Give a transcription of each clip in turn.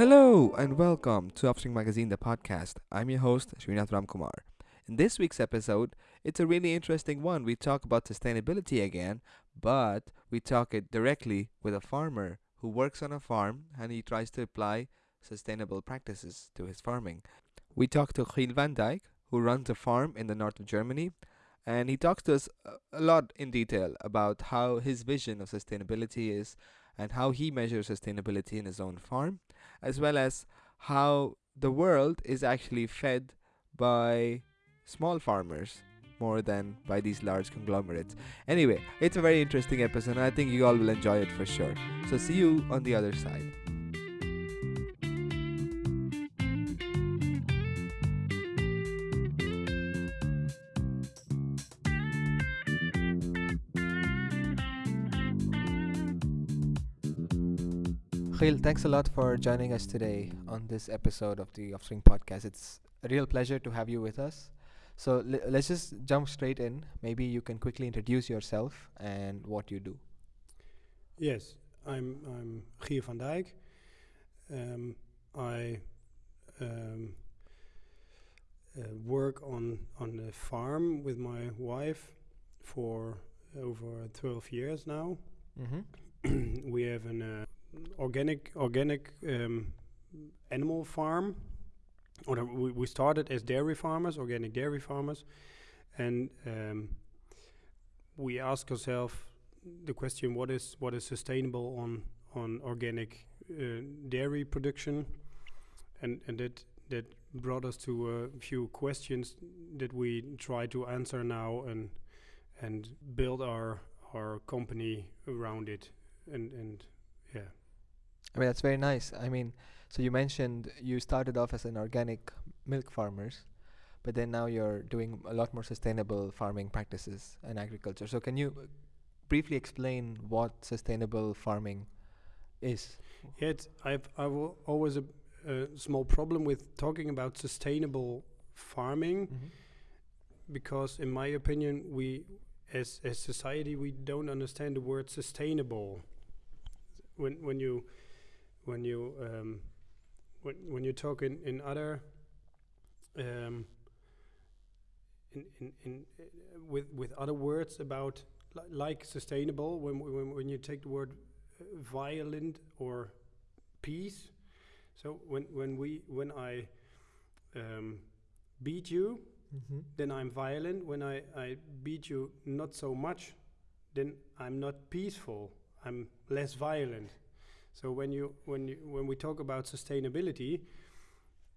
Hello and welcome to Upstream Magazine, the podcast. I'm your host, Srinath Ramkumar. In this week's episode, it's a really interesting one. We talk about sustainability again, but we talk it directly with a farmer who works on a farm and he tries to apply sustainable practices to his farming. We talk to Giel van Dijk, who runs a farm in the north of Germany, and he talks to us a- a lot in detail about how his vision of sustainability is and how he measures sustainability in his own farm, as well as how the world is actually fed by small farmers more than by these large conglomerates. Anyway, it's a very interesting episode, and I think you all will enjoy it for sure. So, see you on the other side. Giel, thanks a lot for joining us today on this episode of the Upstream Podcast. It's a real pleasure to have you with us. So le- let's just jump straight in. Maybe you can quickly introduce yourself and what you do. Yes, I'm I'm Giel van Dijk. Um, I um, uh, work on on the farm with my wife for over 12 years now. Mm-hmm. we have an uh, organic organic um, animal farm. Or we, we started as dairy farmers, organic dairy farmers, and um, we ask ourselves the question: What is what is sustainable on on organic uh, dairy production? And and that that brought us to a few questions that we try to answer now and and build our our company around it and and I mean, that's very nice. I mean, so you mentioned you started off as an organic milk farmers, but then now you're doing a lot more sustainable farming practices and agriculture. So can you uh, briefly explain what sustainable farming is? Yet I've I've always a, a small problem with talking about sustainable farming because, in my opinion, we as as society we don't understand the word sustainable. When when you when you um, when when you talk in in other um, in in, in uh, with with other words about li- like sustainable when when when you take the word uh, violent or peace. So when when we when I um, beat you, Mm-hmm. then I'm violent. When I, I beat you not so much, then I'm not peaceful. I'm less violent. So when you when you when we talk about sustainability,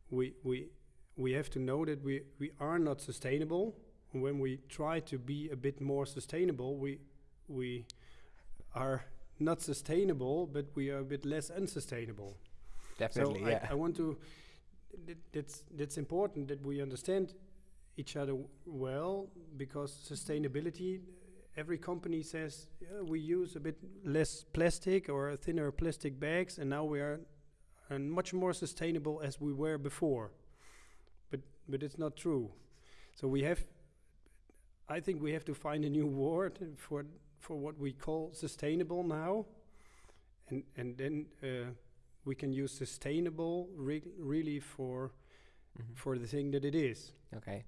we we we have to know that we, we are not sustainable. When we try to be a bit more sustainable, we we are not sustainable, but we are a bit less unsustainable. Definitely, so yeah. I, I want to. That, that's that's important that we understand each other well because sustainability. Every company says yeah, we use a bit less plastic or thinner plastic bags, and now we are and much more sustainable as we were before. But but it's not true. So we have. I think we have to find a new word for for what we call sustainable now, and and then. Uh, we can use sustainable re- really for Mhm. for the thing that it is. Okay.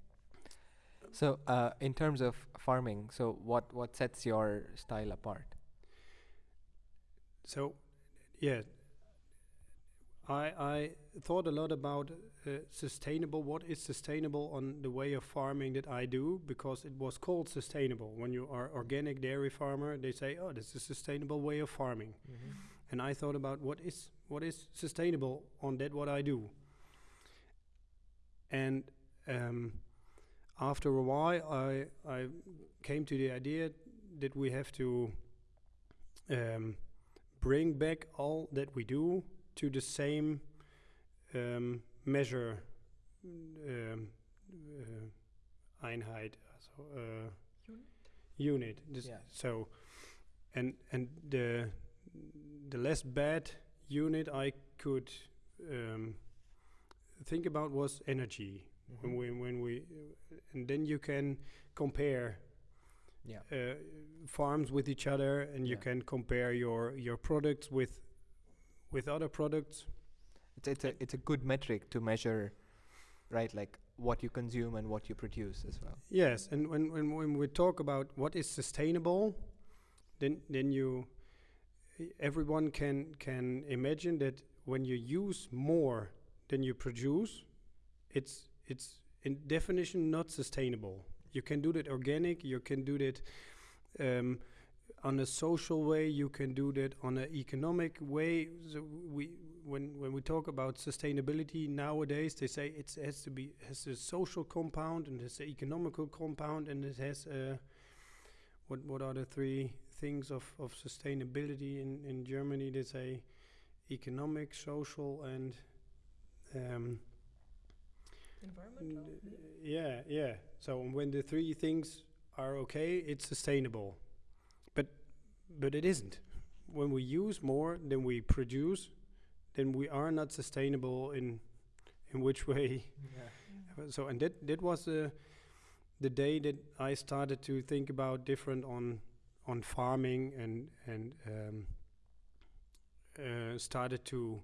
So, uh, in terms of farming, so what what sets your style apart? So, yeah, I I thought a lot about uh, sustainable. What is sustainable on the way of farming that I do? Because it was called sustainable. When you are organic dairy farmer, they say, "Oh, this is a sustainable way of farming." and I thought about what is what is sustainable on that what I do. And um, after a while, I I came to the idea that we have to um, bring back all that we do to the same um, measure um, uh, Einheit, so uh, unit. This Yeah. So, and and the the less bad unit I could um, think about was energy. When we when we and then you can compare Yeah. uh, farms with each other, and you Yeah. can compare your your products with with other products. It's it's a it's a good metric to measure, right? Like what you consume and what you produce as well. Yes, and when, when when we talk about what is sustainable, then then you everyone can can imagine that when you use more than you produce, it's it's in definition not sustainable. You can do that organic. You can do that um, on a social way. You can do that on an economic way. So we when when we talk about sustainability nowadays, they say it has to be has a social compound and has an economical compound and it has a what what are the three things of, of sustainability in, in Germany? They say economic, social, and um, Environmental. Yeah, yeah. So when the three things are okay, it's sustainable. But but it isn't. When we use more than we produce, then we are not sustainable in in which way. Uh, So and that that was the the day that I started to think about different on on farming and and um, uh, started to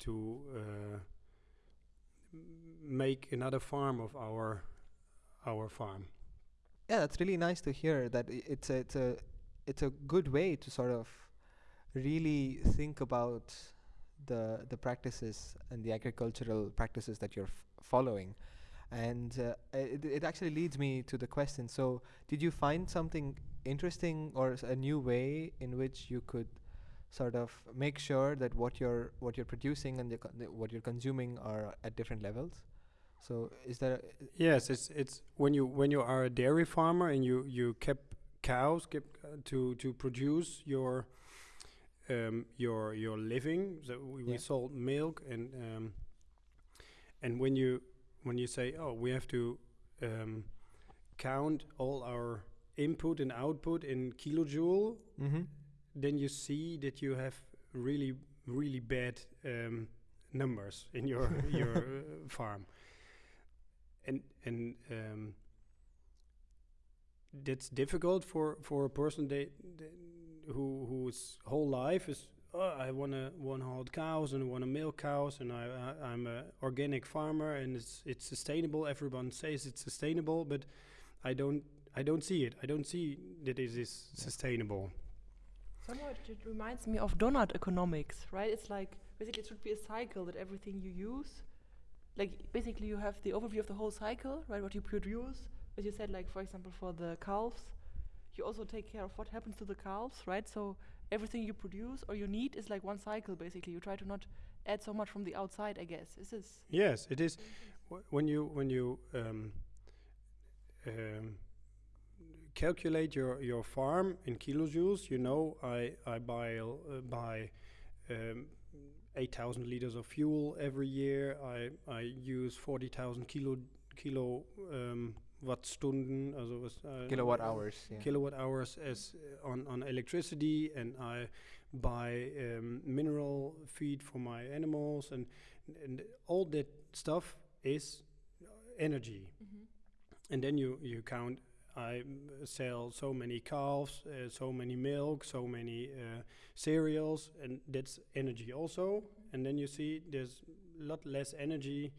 to uh, make another farm of our our farm. Yeah, that's really nice to hear. That it's a it's a it's a good way to sort of really think about the the practices and the agricultural practices that you're following. And uh, it, it actually leads me to the question. So, did you find something interesting or a new way in which you could sort of make sure that what you're what you're producing and the the what you're consuming are at different levels? So, is there Yes, it's it's when you when you are a dairy farmer and you you kept cows kept uh, to to produce your um, your your living. So we, we sold milk and um, and when you when you say oh we have to um, count all our input and output in kilojoule, mm-hmm. Then you see that you have really really bad um, numbers in your your uh, farm. And and um, that's difficult for for a person that, that who whose whole life is oh, I want to want to hold cows and want to milk cows and I, I I'm a organic farmer and it's it's sustainable. Everyone says it's sustainable but I don't I don't see it. I don't see that it is Yeah. sustainable Somewhat it reminds me of donut economics, right? It's like basically it should be a cycle that everything you use, like basically you have the overview of the whole cycle, right? What you produce, as you said, like for example for the calves, you also take care of what happens to the calves, right? So everything you produce or you need is like one cycle basically. You try to not add so much from the outside, I guess. Is this yes it is Wh- when you when you um, um, calculate your your farm in kilojoules, you know I I buy uh, buy um, eight thousand liters of fuel every year. I I use forty thousand kilo kilo um, wattstunden, also was uh, kilowatt hours? Yeah. kilowatt hours as uh, on on electricity, and I buy um, mineral feed for my animals, and and all that stuff is energy and then you you count I mm, sell so many calves, uh, so many milk, so many uh, cereals, and that's energy also. And then you see there's a lot less energy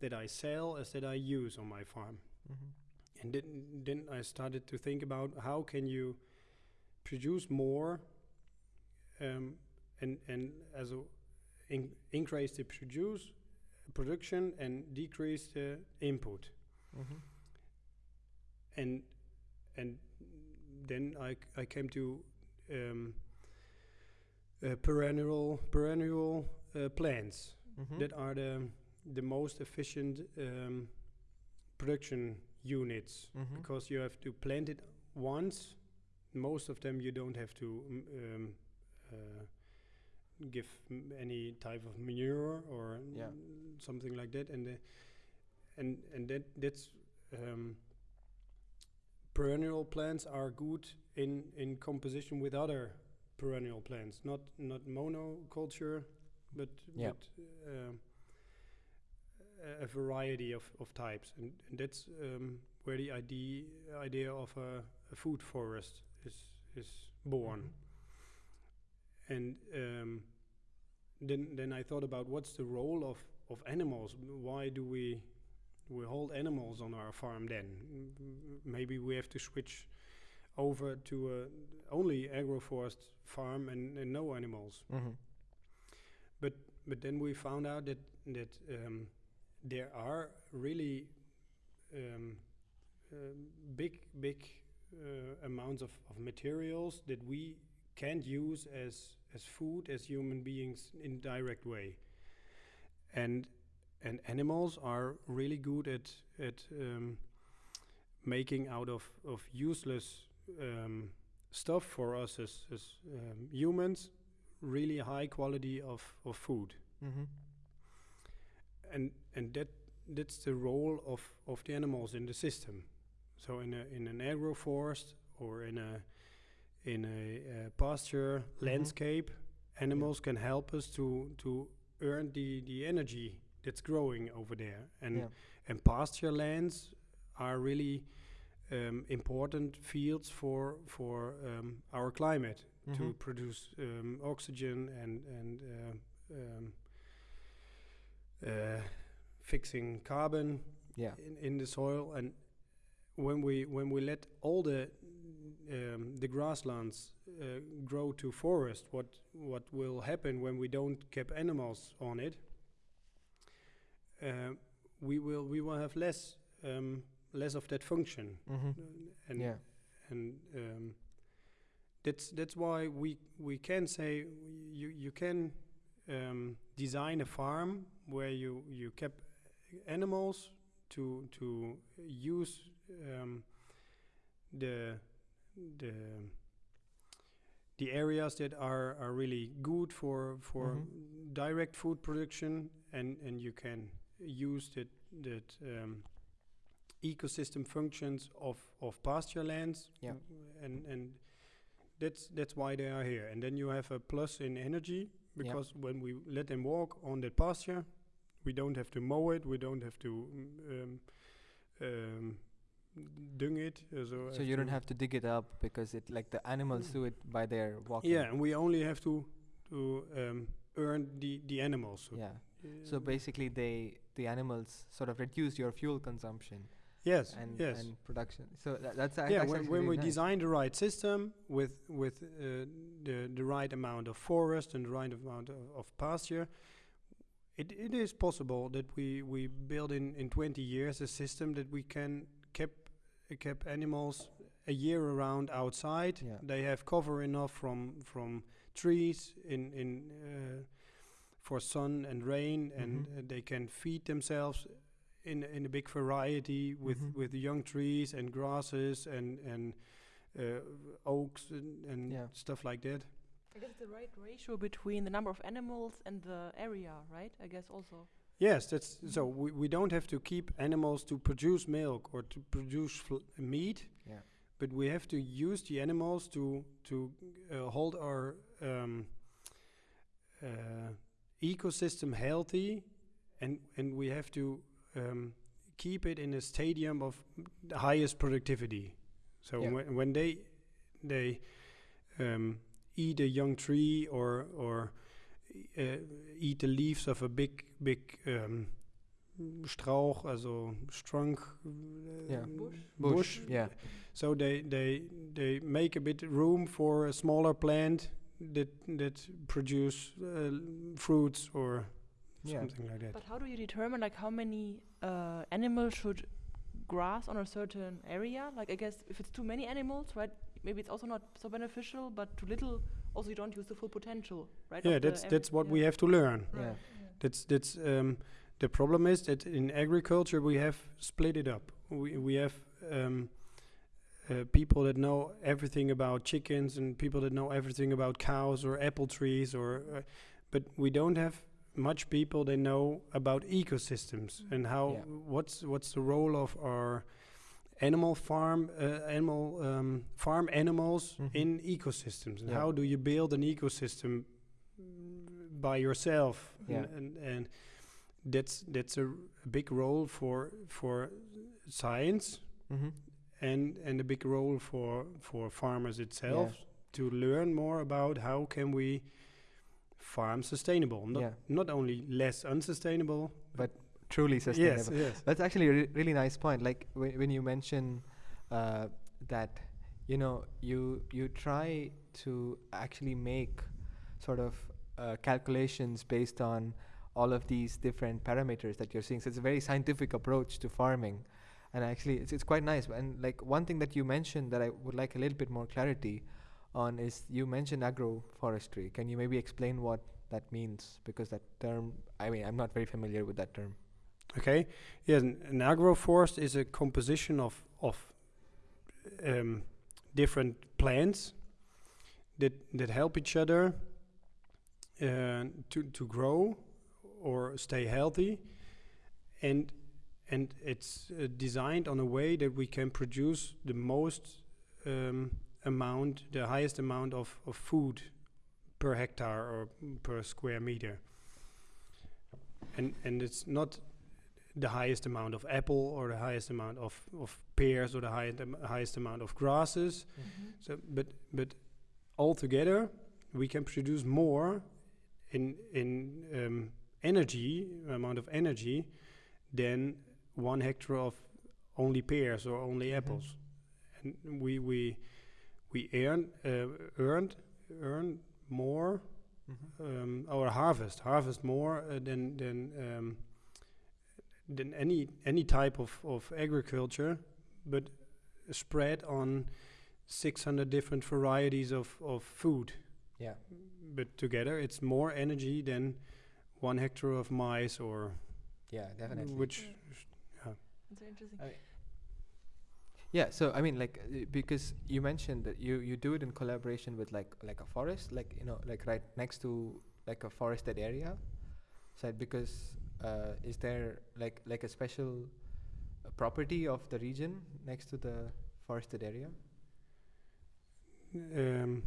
that I sell as that I use on my farm. Mhm. And then then I started to think about how can you produce more, um, and and as a in increase the produce production and decrease the input Mhm. And and then I, I came to um, uh, perennial perennial uh, plants Mhm. that are the the most efficient um, production units Mhm. because you have to plant it once. Most of them you don't have to mm, um, uh, give m- any type of manure or Yeah. mm, something like that, and the, and and that that's um, perennial plants are good in in composition with other perennial plants, not not monoculture, but Yeah. but uh, a- variety of, of types, and, and that's um, where the idea idea of a, a food forest is is born. Mhm. And um, then then I thought about what's the role of of animals. Why do we we hold animals on our farm then? Maybe we have to switch over to a only agroforest farm and, and no animals. Mm-hmm. But then we found out that that um, there are really um, um big big uh, amounts of, of materials that we can't use as as food as human beings in direct way. And and animals are really good at at um, making out of of useless um, stuff for us as as um, humans really high quality of, of food. Mm-hmm. and and that that's the role of, of the animals in the system. So in a in an agroforest or in a in a, uh pasture landscape animals can help us to to earn the the energy that's growing over there and yeah. and pasture lands are really um, important fields for for um, our climate to Mhm. produce um, oxygen and and uh, um, uh, fixing carbon Yeah. in, in the soil and when we when we let all the um, the grasslands uh, grow to forest what what will happen when we don't keep animals on it uh, we will we will have less um, less of that function Mm-hmm. and yeah. and um, that's that's why we we can say you you can um, design a farm where you you kept animals to to use um, the the the areas that are are really good for for Mhm. direct food production and and you can use that that um, ecosystem functions of of pasture lands Yeah. and and that's that's why they are here and then you have a plus in energy because when we let them walk on that pasture we don't have to mow it we don't have to um, um, dung it uh, so, So you don't have to dig it up because it like the animals Mm. do it by their walking. yeah and we only have to to um, earn the the animals so Yeah. So um, basically, they the animals sort of reduce your fuel consumption yes and yes and production. So tha- that's yeah, that's when, actually when we nice. design the right system with with uh, the the right amount of forest and the right amount of, of pasture, it, it is possible that we we build in in 20 years a system that we can keep uh, keep animals a year around outside. Yeah. They have cover enough from from trees in in uh, for sun and rain, and Mhm. uh, they can feed themselves in in a big variety with Mhm. with young trees and grasses and and uh, oaks and, and Yeah. stuff like that. I guess the right ratio between the number of animals and the area, right? I guess also. Yes, that's so. We, we don't have to keep animals to produce milk or to produce fl- meat, Yeah. but we have to use the animals to to uh, hold our um, uh, ecosystem healthy, and and we have to um, keep it in a stadium of the highest productivity. So Yeah. when when they they um, eat a young tree or or uh, eat the leaves of a big big um, Strauch, also strunk uh, Yeah. Bush. Bush. Yeah. so they they they make a bit room for a smaller plant that that produce uh, fruits or Yeah. something like that. But how do you determine like how many uh, animals should grass on a certain area? Like I guess if it's too many animals, right? Maybe it's also not so beneficial, but too little, also you don't use the full potential, right? yeah, that's that's what we have to learn. Yeah. Right, That's that's um, the problem is that in agriculture we have split it up. We we have um, uh, people that know everything about chickens and people that know everything about cows or apple trees or, uh, but we don't have much people that know about ecosystems Mhm. and how Yeah. what's what's the role of our animal farm uh, animal um, farm animals Mhm. in ecosystems and Yeah. how do you build an ecosystem mm, by yourself Yeah. and, and and that's that's a, a big role for for science Mm-hmm. And and a big role for for farmers itself to learn more about how can we farm sustainable. Not Yeah. not only less unsustainable. But truly sustainable. Yes, yes. That's actually a re- really nice point. Like when when you mention uh, that, you know, you you try to actually make sort of uh, calculations based on all of these different parameters that you're seeing. So it's a very scientific approach to farming, and actually it's it's quite nice. And like one thing that you mentioned that I would like a little bit more clarity on is you mentioned agroforestry. Can you maybe explain what that means? Because that term, I mean, I'm not very familiar with that term. Okay. Yeah, an, an agroforest is a composition of of um, different plants that that help each other uh, to to grow or stay healthy, and and it's uh, designed on a way that we can produce the most um, amount, the highest amount of, of food per hectare or per square meter. And and it's not the highest amount of apple or the highest amount of, of pears or the highest, am- highest amount of grasses. So, but but altogether, we can produce more in in um, energy amount of energy than one hectare of only pears or only Mhm. apples. And we we we earn uh, earned earn more um, our harvest harvest more uh, than than um, than any any type of, of agriculture, but spread on 600 different varieties of, of food. Yeah. But together, it's more energy than one hectare of maize or Yeah, definitely. which. That's very interesting. I- Yeah, so I mean, like, uh, because you mentioned that you you do it in collaboration with like like a forest, like you know, like right next to like a forested area. So because uh, is there like like a special uh, property of the region next to the forested area? um,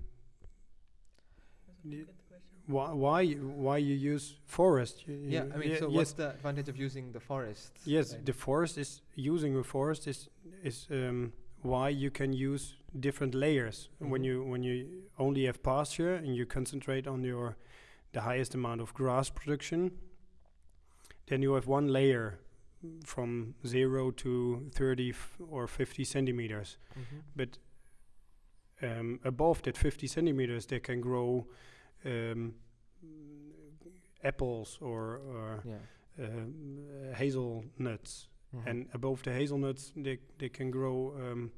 That's a y- good question. why why you- why you use forest? Yeah, I mean, ye- so yes, what's the advantage of using the forest? Yes, right? the forest is using a forest is is um, why you can use different layers when Mhm. you when you only have pasture and you concentrate on your the highest amount of grass production. Then you have one layer from zero to thirty f- or fifty centimeters. Mhm. But um, above that fifty centimeters, they can grow um, apples or, or Yeah. um, uh, hazelnuts, Mhm. and above the hazelnuts they they can grow um,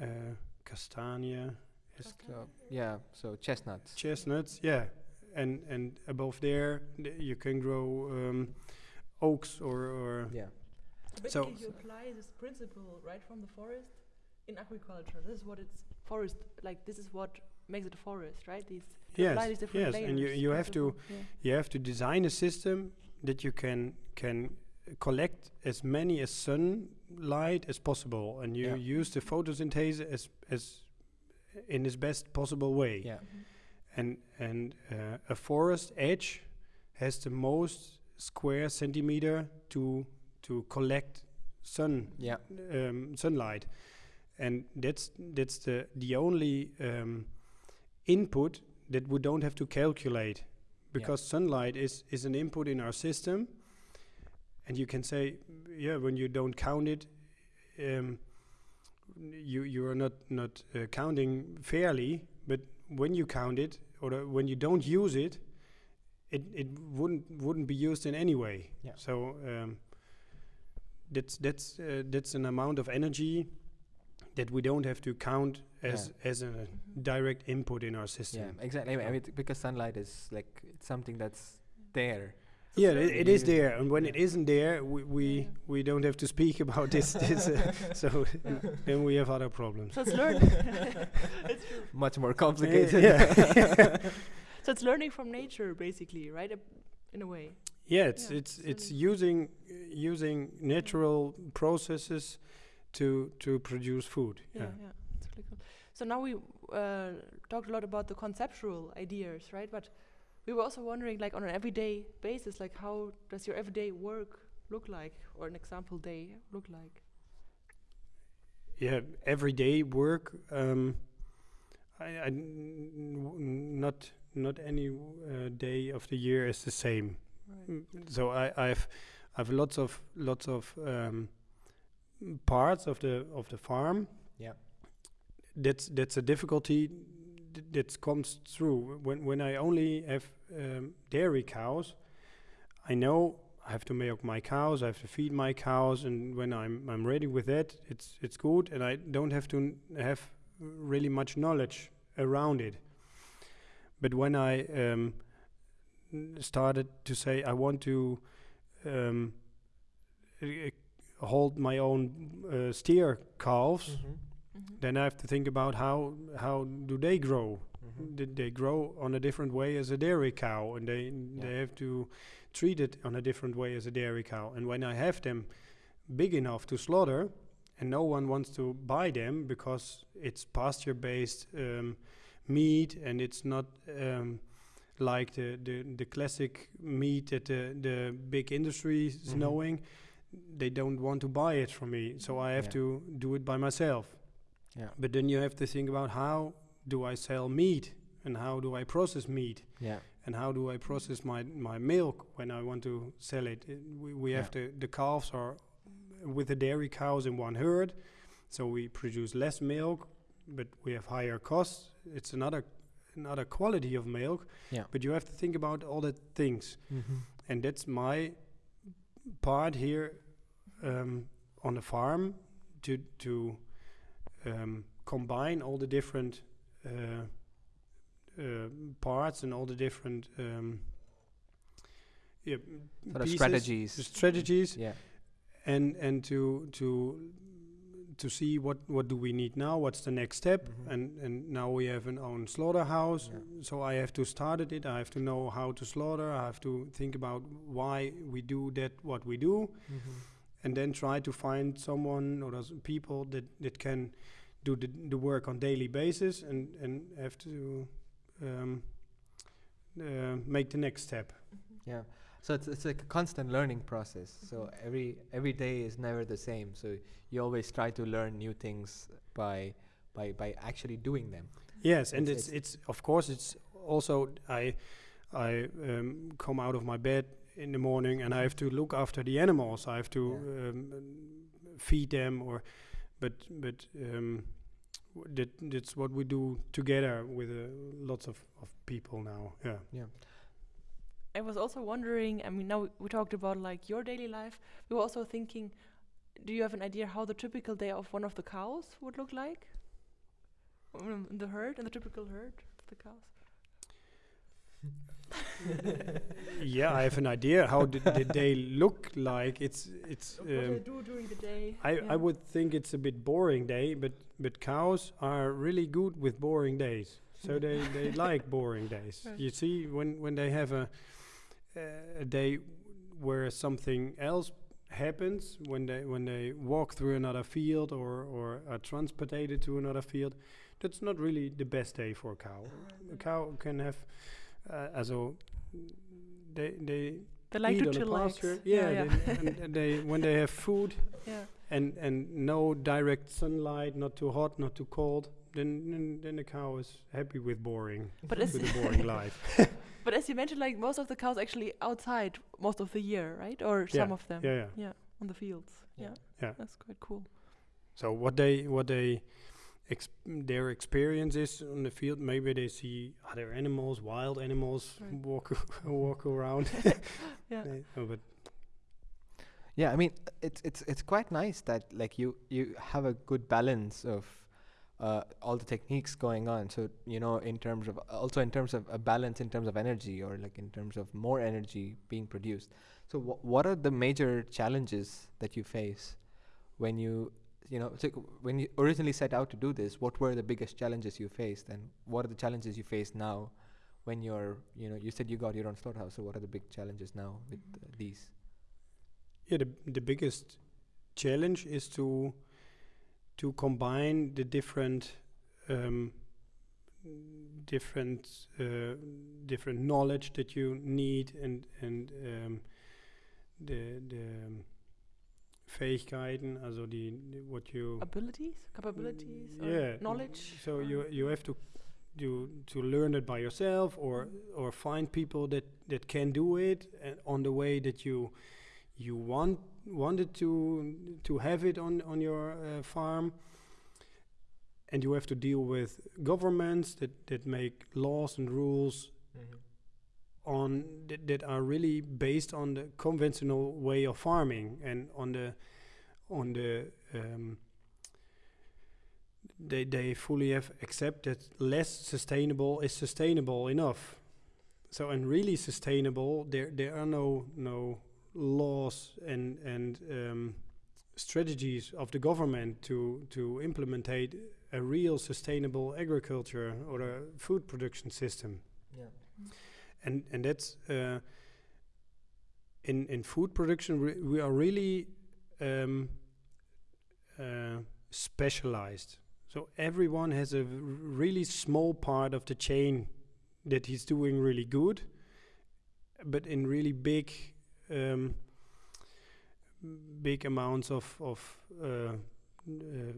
uh, castania, So yeah, so chestnuts. chestnuts, yeah, and and above there th- you can grow um, oaks or or yeah. So So- basically, you apply this principle right from the forest in agriculture. This is what it's forest like. This is what makes it a forest, right? These you apply yes these different yes, layers. and you you have to yeah. you have to design a system that you can can collect as many as sunlight as possible, and you Yeah. use the photosynthesis as as in its best possible way. Yeah. Mhm. and and uh, a forest edge has the most square centimeter to to collect sun Yeah. um, sunlight, and that's that's the the only um, input that we don't have to calculate because sunlight is is an input in our system, and you can say yeah when you don't count it. Um, you you are not not uh, counting fairly, but when you count it or uh, when you don't use it, it it wouldn't wouldn't be used in any way. Yeah. So um, that's that's uh, that's an amount of energy that we don't have to count as as a direct input in our system. Yeah, exactly. I mean, I mean, because sunlight is like it's something that's there. So Yeah, it's it, it is there, and when it Yeah. isn't there, we we, Yeah, yeah. we don't have to speak about this. this uh, so Yeah. then we have other problems. So it's learning. it's. Much more complicated. yeah. So it's learning from nature, basically, right? Uh, In a way. Yeah, it's Yeah, it's it's it's using uh, using natural processes to to produce food. Yeah, Yeah. yeah, it's really cool. So now we uh, talked a lot about the conceptual ideas, right? But we were also wondering, like, on an everyday basis, like, how does your everyday work look like, or an example day look like? Yeah, everyday work. Um, I, I not not any uh, day of the year is the same. Right. So I, I've I've lots of lots of um, parts of the of the farm. Yeah. That's that's a difficulty that comes through when when I only have um, dairy cows. I know I have to milk my cows. I have to feed my cows, and when I'm I'm ready with that, it's it's good, and I don't have to n- have really much knowledge around it. But when I um, started to say I want to um, hold my own uh, steer calves, Mhm. then I have to think about how how do they grow? Mm-hmm. Did they grow on a different way as a dairy cow, and they they have to treat it on a different way as a dairy cow. And when I have them big enough to slaughter, and no one wants to buy them because it's pasture-based um, meat, and it's not um, like the, the the classic meat that the the big industry is Mhm. knowing. They don't want to buy it from me, so I have Yeah. to do it by myself. Yeah. But then you have to think about how do I sell meat and how do I process meat Yeah. and how do I process my, my milk when I want to sell it. We, we have to, the calves are with the dairy cows in one herd, so we produce less milk, but we have higher costs. It's another another quality of milk, Yeah. but you have to think about all the things, Mm-hmm. and that's my part here um, on the farm to to um, combine all the different uh, uh, parts and all the different um, yeah, Sort of strategies. the strategies, Yeah. and and to to to see what what do we need now what's the next step Mhm. and and now we have an own slaughterhouse Yeah. so i have to start it i have to know how to slaughter i have to think about why we do that what we do Mm-hmm. and then try to find someone or those people that that can do the, the work on daily basis and and have to um, uh, make the next step Yeah. So it's it's like a constant learning process. So every every day is never the same. So you always try to learn new things by by by actually doing them. Yes, and It's- it's it's of course it's also I I um, come out of my bed in the morning and I have to look after the animals. I have to Yeah. um, feed them or but but um, that that's what we do together with uh, lots of, of people now. Yeah. Yeah. I was also wondering. I mean, now we, we talked about like your daily life. We were also thinking. Do you have an idea how the typical day of one of the cows would look like? Um, the herd, and the typical herd of the cows. yeah, I have an idea how did, did they look like. It's it's. what they Um, do during the day. I, yeah. I would think it's a bit boring day, but but cows are really good with boring days. So they, they like boring days. Right. You see, when when they have a a day where something else happens, when they when they walk through another field or or are transported to another field, that's not really the best day for a cow. A cow can have uh, as a they they They like to on the chillax. pasture. Yeah, Yeah, yeah. They, and, and they when they have food yeah. and and no direct sunlight, not too hot, not too cold, then then, then the cow is happy with boring, But with a boring life. But as you mentioned, like most of the cows actually outside most of the year, right? Or Yeah, some of them. Yeah, yeah. Yeah, on the fields. Yeah. Yeah. Yeah. That's quite cool. So what they what they exp- their experience is on the field, maybe they see other animals, wild animals Right. walk walk around. Yeah. They- oh, but Yeah, I mean, it's it's it's quite nice that like you you have a good balance of uh, all the techniques going on. So you know, in terms of also in terms of a balance in terms of energy, or like in terms of more energy being produced. So wh- what are the major challenges that you face when you you know so when you originally set out to do this? What were the biggest challenges you faced, and what are the challenges you face now? When you're, you know, you said you got your own slaughterhouse. So what are the big challenges now with uh, these? yeah, the the biggest challenge is to to combine the different um, different uh, different knowledge that you need and and um, the the um, Fähigkeiten, also die, die what you Abilities, capabilities, yeah. knowledge. So you you have to to to learn it by yourself or or find people that that can do it and on the way that you you want wanted to to have it on on your uh, farm and you have to deal with governments that that make laws and rules on that, that are really based on the conventional way of farming and on the on the um, they they fully have accept that less sustainable is sustainable enough. So and really sustainable, there there are no no laws and and um, strategies of the government to to implementate a real sustainable agriculture or a food production system Yeah. and and that's uh, in in food production re- we are really um, uh, specialized. So everyone has a really small part of the chain that he's doing really good, but in really big um, big amounts of of uh, uh,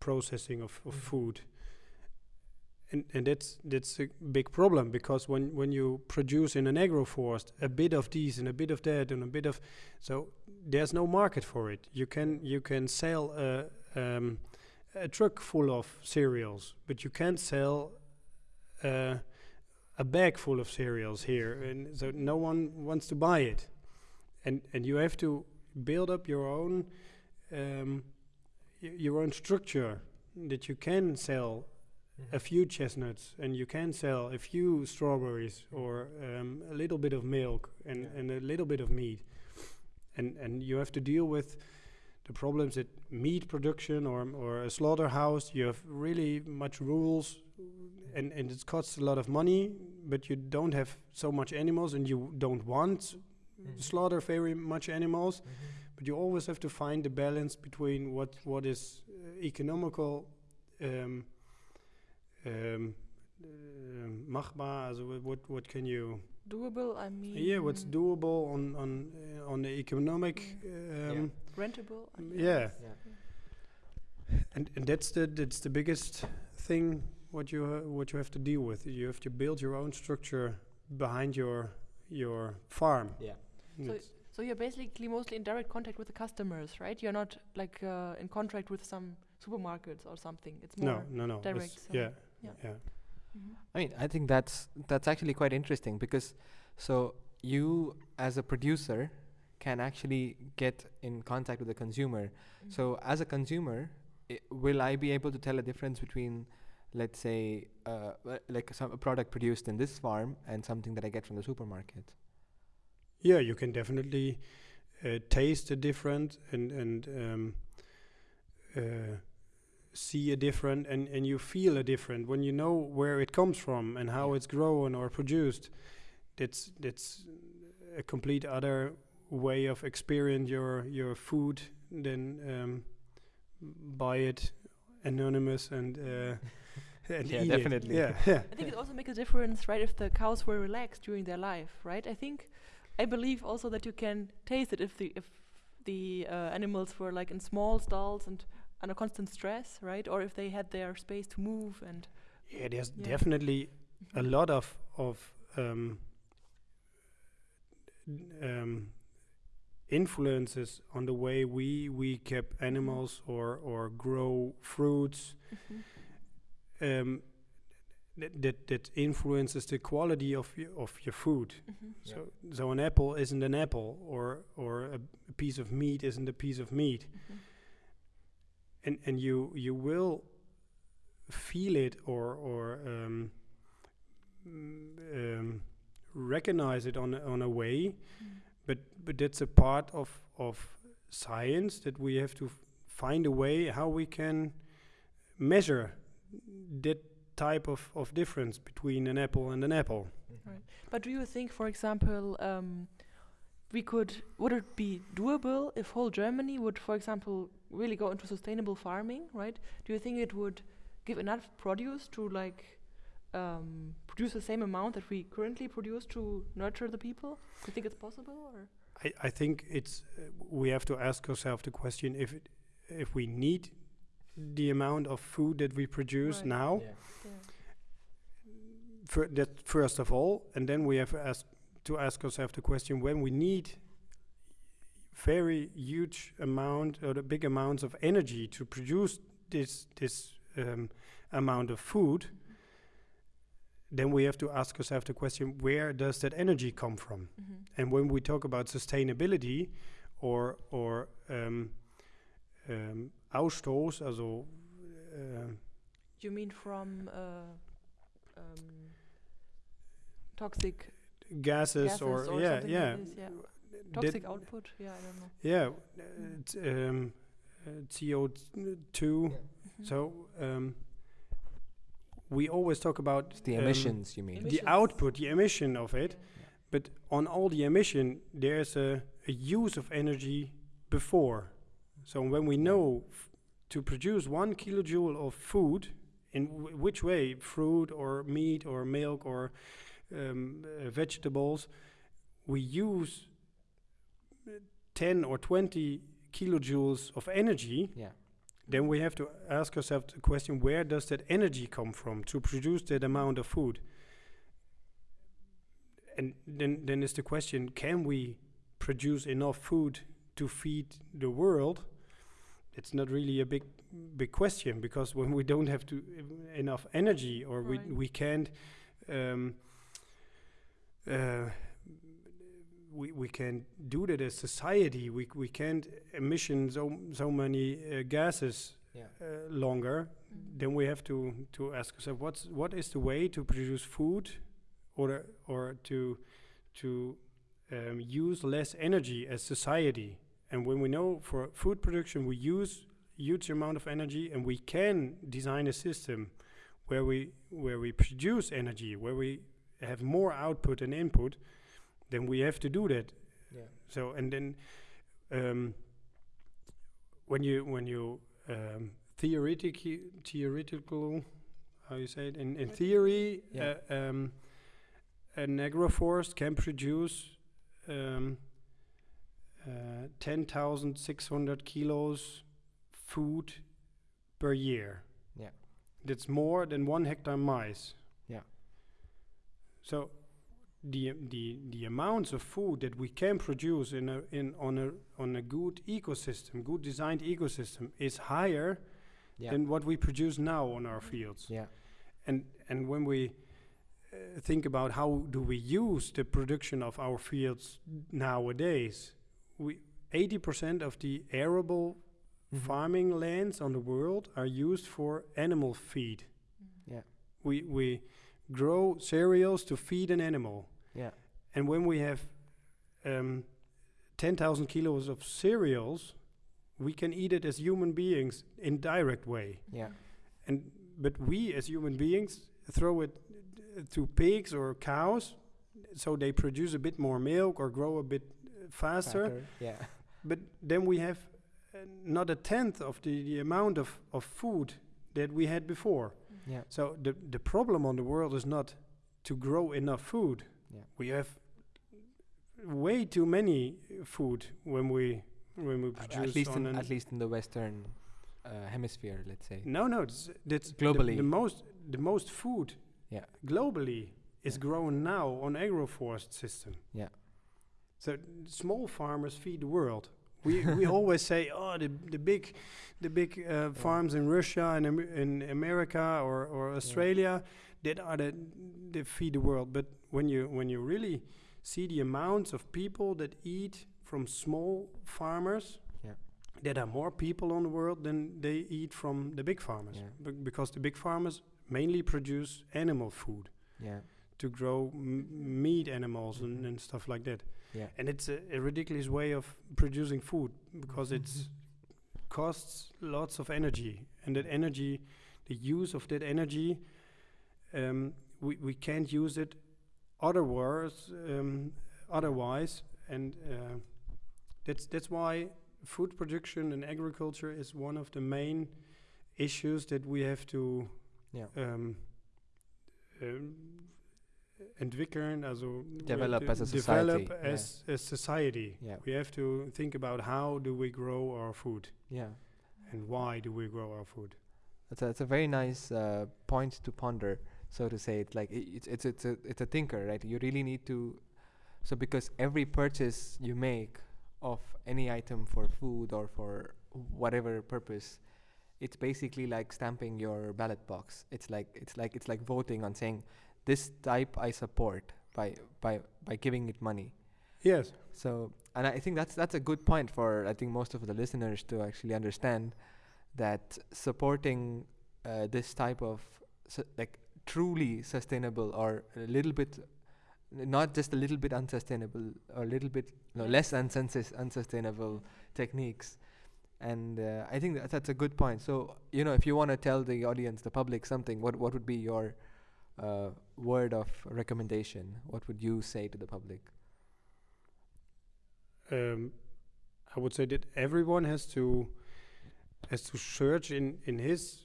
processing of, of Mhm. food. And and that's that's a big problem because when when you produce in an agroforest a bit of these and a bit of that and a bit of so there's no market for it. You can you can sell a um, a truck full of cereals but you can't sell uh, a bag full of cereals here. And so no one wants to buy it and and you have to build up your own um, your own structure that you can sell a few chestnuts and you can sell a few strawberries or um, a little bit of milk and, Yeah. and a little bit of meat. And and you have to deal with the problems that meat production or or a slaughterhouse you have really much rules and and it costs a lot of money but you don't have so much animals and you don't want Mhm. slaughter very much animals Mhm. but you always have to find the balance between what what is uh, economical um, um, um, machbar also what what can you Doable, I mean. yeah what's doable on on uh, on the economic um, Rentable. I Mm, mean, yeah. Yeah. and and that's the that's the biggest thing what you ha- what you have to deal with you have to build your own structure behind your your farm Yeah. And So So you're basically mostly in direct contact with the customers, right? You're not like uh, in contract with some supermarkets or something. It's no more. no no it's- direct selling. yeah Yeah. yeah Mhm. I mean, I think that's that's actually quite interesting because so you as a producer can actually get in contact with the consumer. Mhm. So as a consumer, i- will I be able to tell a difference between, let's say, uh, like some a product produced in this farm and something that I get from the supermarket? Yeah, you can definitely uh, taste a different and and um, uh, see a different and and you feel a different when you know where it comes from and how Yeah. it's grown or produced. That's that's a complete other way of experience your your food than um, buy it anonymous and uh, and Yeah, definitely. It. Yeah, yeah. I think it also makes a difference, right? If the cows were relaxed during their life, right? I think, I believe also that you can taste it if the if the uh, animals were like in small stalls and under constant stress, right? Or if they had their space to move and. Yeah, there's Yeah. definitely a lot of of um, um, influences on the way we we keep animals or or grow fruits Mhm. um, that, that that influences the quality of your, of your food. Mhm. Yeah. So so an apple isn't an apple, or or a, a piece of meat isn't a piece of meat, Mhm. and and you you will feel it or or um, mm, um, recognize it on a, on a way, Mm. but but that's a part of of science that we have to f- find a way how we can measure that type of, of difference between an apple and an apple. Right. But do you think, for example, um, we could would it be doable if whole Germany would, for example, really go into sustainable farming? Right? Do you think it would give enough produce to like um, produce the same amount that we currently produce to nurture the people? Do you think it's possible? Or I, I think it's uh, we have to ask ourselves the question if it, if we need the amount of food that we produce Right. now yeah. fir- that first of all, and then we have ask, to ask ourselves the question when we need very huge amount or the big amounts of energy to produce this this um, amount of food, then we have to ask ourselves the question where does that energy come from? Mhm. And when we talk about sustainability or or um, um, Ausstoß, also uh, You mean from uh, um, toxic gases, gases or, or yeah, something yeah, like this? Yeah. that- Toxic output? Yeah, I don't know. yeah, it's, um, uh, CO2. Yeah. Mhm. So um, we always talk about It's the um, emissions, you mean? Emissions. the output, the emission of it. Yeah. But on all the emission, there's a, a use of energy before. So when we know f- to produce one kilojoule of food, in w- which way, fruit or meat or milk or um, uh, vegetables, we use uh, 10 or 20 kilojoules of energy, Yeah. then we have to ask ourselves the question where does that energy come from to produce that amount of food? And then, then is the question can we produce enough food to feed the world? It's not really a big big question because when we don't have to enough energy or Right. we we can't um, uh, we we can do that as society. We we can't emission so so many uh, gases Yeah. uh, longer. Mm. Then we have to to ask ourselves what's what is the way to produce food, or or to to um, use less energy as society. And when we know for food production we use huge amount of energy, and we can design a system where we where we produce energy, where we have more output and input, then we have to do that. Yeah. So and then um, when you when you um, theoretically theoretical how you say it in, in theory Yeah. uh, um, an agroforest can produce um, uh, 10,600 kilos food per year. Yeah. That's more than one hectare maize. Yeah. So the the the amounts of food that we can produce in a in on a on a good ecosystem, good designed ecosystem, is higher Yeah. than what we produce now on our fields. yeah. And and when we uh, think about how do we use the production of our fields nowadays, we 80% of the arable Mhm. farming lands on the world are used for animal feed. Mm. Yeah. We we grow cereals to feed an animal. Yeah. And when we have um, 10,000 kilos of cereals, we can eat it as human beings in direct way. Yeah. And but we as human beings throw it uh, to pigs or cows, so they produce a bit more milk or grow a bit faster. Yeah. But then we have uh, not a tenth of the, the amount of, of food that we had before. Yeah. So the the problem on the world is not to grow enough food. Yeah. We have way too many food when we when we produce at least in at least in the western uh, hemisphere, let's say. no no it's, that's the- Globally. the, most the most food Yeah. globally is Yeah. grown now on agroforest system. Yeah. So small farmers feed the world. We we always say, oh, the the big, the big uh, farms in Russia and in America or, or Australia, that are the they feed the world. But when you when you really see the amounts of people that eat from small farmers, Yeah. that are more people on the world than they eat from the big farmers. Yeah. Be- because the big farmers mainly produce animal food Yeah. to grow m- meat animals and, and stuff like that. Yeah. And it's a, a ridiculous way of producing food because it costs lots of energy, and that energy, the use of that energy, um, we we can't use it otherwise. Um, otherwise, and uh, that's that's why food production and agriculture is one of the main issues that we have to Yeah. um, um, entwickeln, also Develop as a develop society, yeah. as a society. Yeah. We have to think about how do we grow our food Yeah. and why do we grow our food. That's a, that's a very nice uh, point to ponder. so to say. It's like it's it's it's a it's a thinker, right? You really need to. So because every purchase you make of any item for food or for whatever purpose, it's basically like stamping your ballot box. It's like it's like it's like voting on saying this type I support by by by giving it money. Yes. So, and I think that's that's a good point for I think most of the listeners to actually understand that supporting uh, this type of su- like truly sustainable or a little bit not just a little bit unsustainable or a little bit no, less unsus- unsustainable techniques and uh, i think that that's a good point so you know if you want to tell the audience the public something what what would be your uh, word of recommendation? What would you say to the public? Um, I would say that everyone has to has to search in in his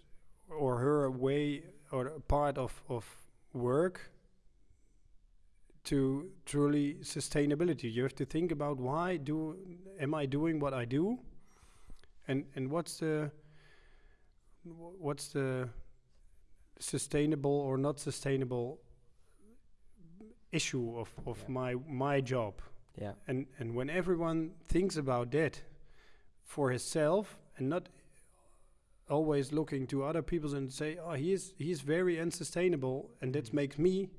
or her way or part of of work to truly sustainability. You have to think about why do am I doing what I do, and and what's the what's the sustainable or not sustainable issue of of Yeah. my my job yeah and and when everyone thinks about that for himself and not always looking to other people and say oh he is he's very unsustainable and that Mhm. makes me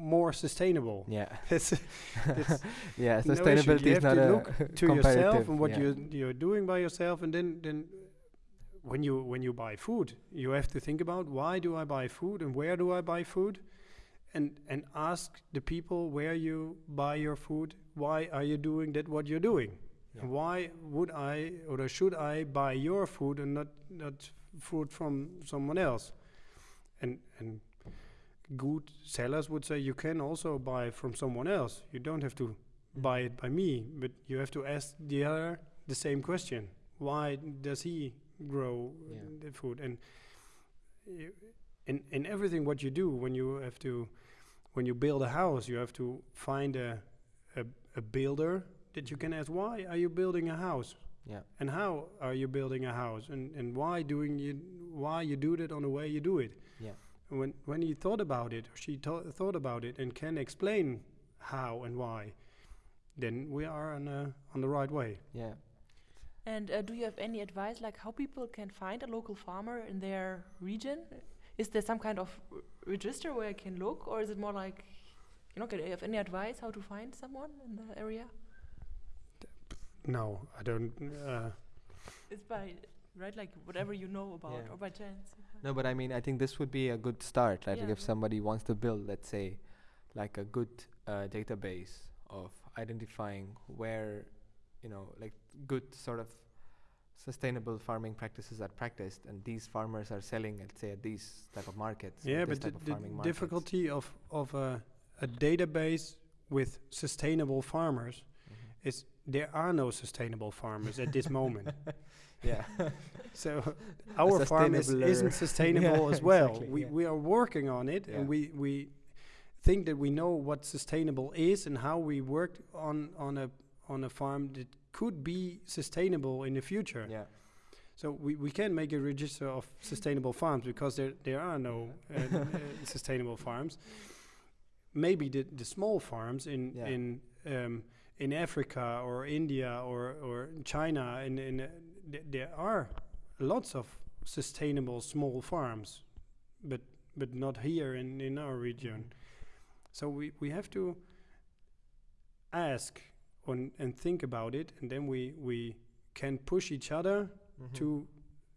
more sustainable yeah It's- it's yeah no sustainability You is not to a look to yourself and what yeah. you're you're doing by yourself and then then when you when you buy food you have to think about why do i buy food and where do i buy food and and ask the people where you buy your food why are you doing that what you're doing Yeah. why would i or should i buy your food and not not food from someone else and and good sellers would say you can also buy from someone else you don't have to buy it by me, but you have to ask the other the same question. Why does he grow Yeah. the food? And you, in in everything what you do, when you have to, when you build a house, you have to find a a, a builder that you can ask. Why are you building a house? yeah And how are you building a house? And and why doing you why you do it on the way you do it? yeah And when when he thought about it, or she tho- thought about it, and can explain how and why, then we are on uh, on the right way. yeah And uh, do you have any advice, like how people can find a local farmer in their region? Is there some kind of r- register where I can look, or is it more like, you know, can you have any advice how to find someone in the area? No, I don't. Uh, It's by right, like whatever you know about, Yeah. or by chance. No, but I mean, I think this would be a good start. Like Yeah, if yeah. somebody wants to build, let's say, like a good uh, database of identifying where, you know, like good sort of sustainable farming practices are practiced, and these farmers are selling, let's say, at these type of markets. yeah, but the, the markets. difficulty of of a, a database with sustainable farmers Mhm. is there are no sustainable farmers at this moment. yeah. So our farm is, isn't sustainable Yeah, as well. exactly, we yeah. we are working on it, Yeah. and we we think that we know what sustainable is and how we worked on on a on a farm that could be sustainable in the future. yeah. So we, we can make a register of sustainable farms because there there are no uh, uh, sustainable farms. Maybe the, the small farms in Yeah. in um, in Africa or India or or China and in, uh, th- there are lots of sustainable small farms, but but not here in in our region. Mhm. So we we have to ask on and think about it, and then we we can push each other Mhm. to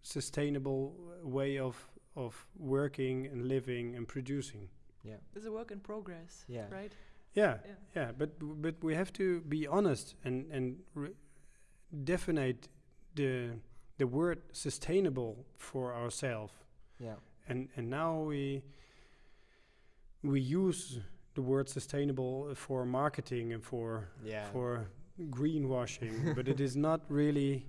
sustainable way of of working and living and producing. Yeah. It's a work in progress. Yeah. Right. Yeah, Yeah. yeah, but b- but we have to be honest and and re- definite the the word sustainable for ourselves. Yeah. And and now we we use the word sustainable for marketing and for Yeah. for greenwashing, but it is not really.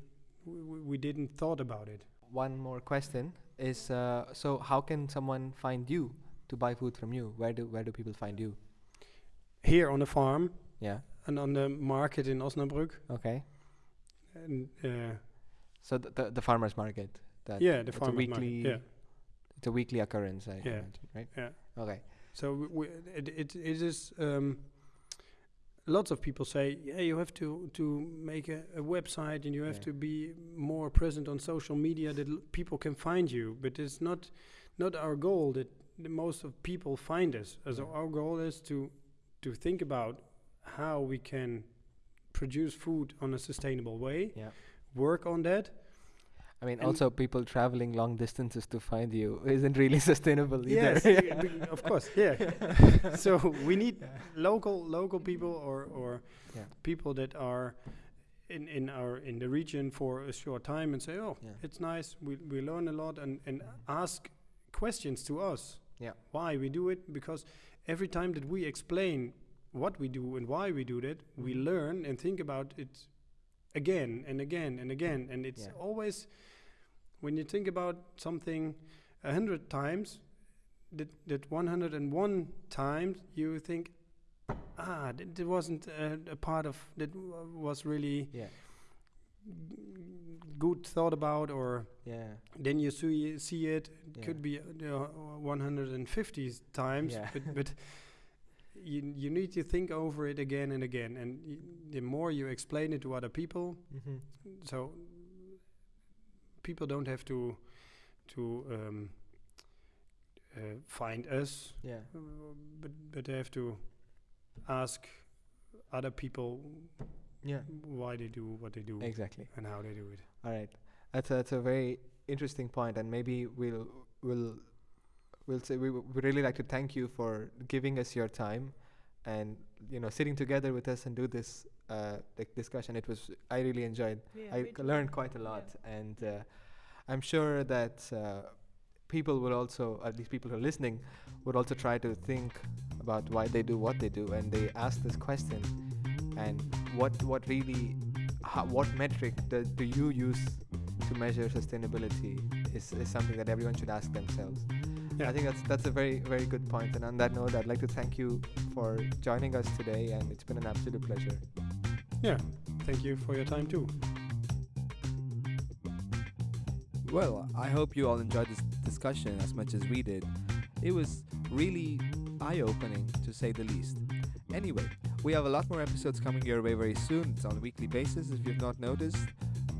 We, we didn't thought about it. One more question is uh, so how can someone find you to buy food from you? Where do where do people find you? Here on the farm Yeah. and on the market in Osnabrück, Okay. and uh, So the the, the farmers market. That yeah, the farmers weekly market. Yeah, it's a weekly occurrence. I Yeah. imagine, right? Yeah. Okay. So it, it, it is. Um, lots of people say, yeah, you have to to make a, a website and you have Yeah. to be more present on social media that people can find you. But it's not not our goal that most of people find us. As Yeah. our goal is to to think about how we can produce food on a sustainable way. Yeah. Work on that. I mean, And- also people traveling long distances to find you isn't really sustainable either. Yes, yeah, of course. Yeah. so we need local local people or or Yeah. people that are in in our in the region for a short time and say, oh, Yeah. it's nice. We we learn a lot and and ask questions to us. Yeah. Why we do it? Because every time that we explain what we do and why we do that, we Mhm. learn and think about it again and again and again. And it's Yeah. always when you think about something a hundred times, that that 101 times you think, ah, that wasn't uh, a part of that w- was really Yeah. good thought about, or Yeah. then you see see it. It Yeah. could be uh, 150 times, but but you you need to think over it again and again, and y- the more you explain it to other people, Mm-hmm. so people don't have to to um, uh, find us, Yeah. uh, but but they have to ask other people Yeah. why they do what they do Exactly. and how they do it. All right. That's a, that's a very interesting point, and maybe we'll we'll we'll say we would really like to thank you for giving us your time, and you know sitting together with us and do this uh, like discussion. It was I really enjoyed. Yeah, I me c- too. learned quite a Yeah. lot, and uh, I'm sure that uh, people will also, at least people who are listening, would also try to think about why they do what they do, and they ask this question, and what what really, how, what metric do, do you use to measure sustainability is, is something that everyone should ask themselves. Yeah. I think that's that's a very very good point. And on that note, I'd like to thank you for joining us today, and it's been an absolute pleasure. Yeah, thank you for your time too. Well, I hope you all enjoyed this discussion as much as we did. It was really eye opening to say the least. Anyway, we have a lot more episodes coming your way very soon. It's on a weekly basis if you've not noticed.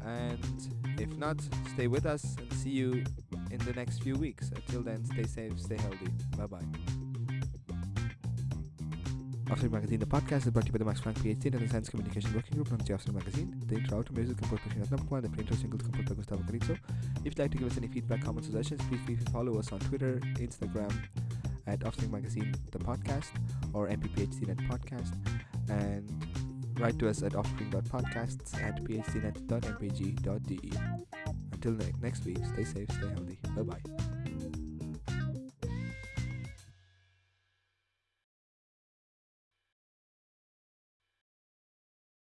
And if not, stay with us and see you in the next few weeks. Until then, stay safe, stay healthy. Bye bye. Offspring Magazine, the podcast is brought to you by the Max Planck PhD and the Science Communication Working Group as the Magazine. The intro, outro music composed by Srinat Namkwan, the pre-intro single composed by Gustavo Carizo. If you'd like to give us any feedback, comments, suggestions, please feel free to follow us on Twitter, Instagram, at Offspring Magazine, the podcast, or MPPHCnet podcast, and write to us at offspring.podcasts at phdnet.mpg.de. Until ne- next week, stay safe, stay healthy. Bye bye.